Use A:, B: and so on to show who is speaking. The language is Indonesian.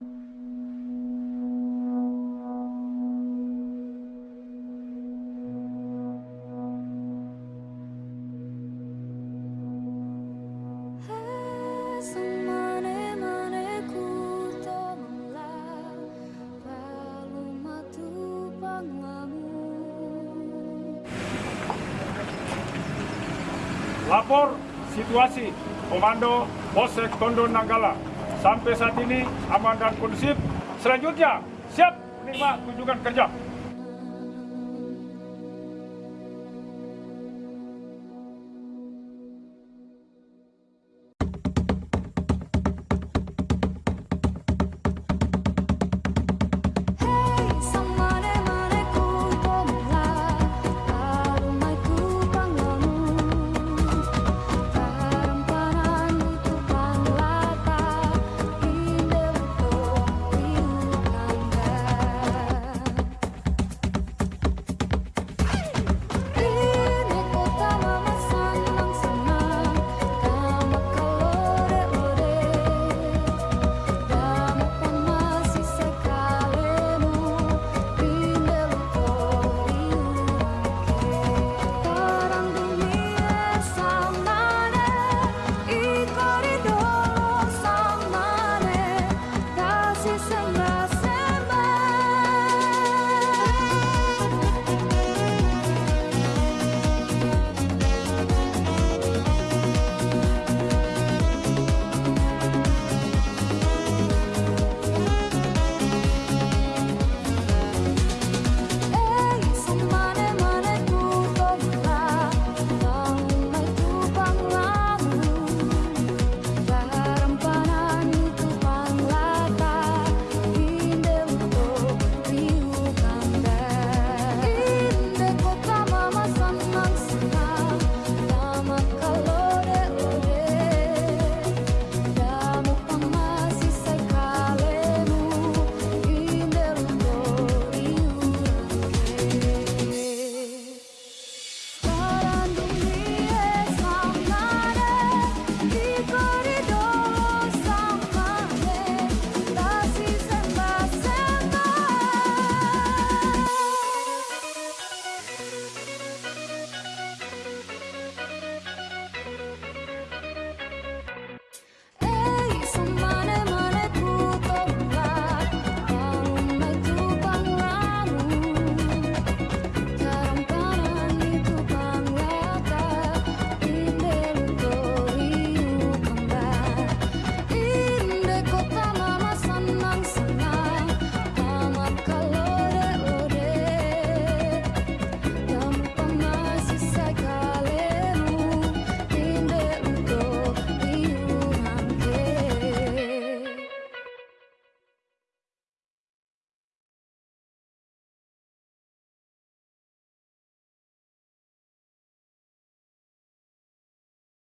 A: Lapor situasi Komando Polsek Tondo Nanggala. Sampai saat ini aman dan kondusif. Selanjutnya siap menerima kunjungan kerja.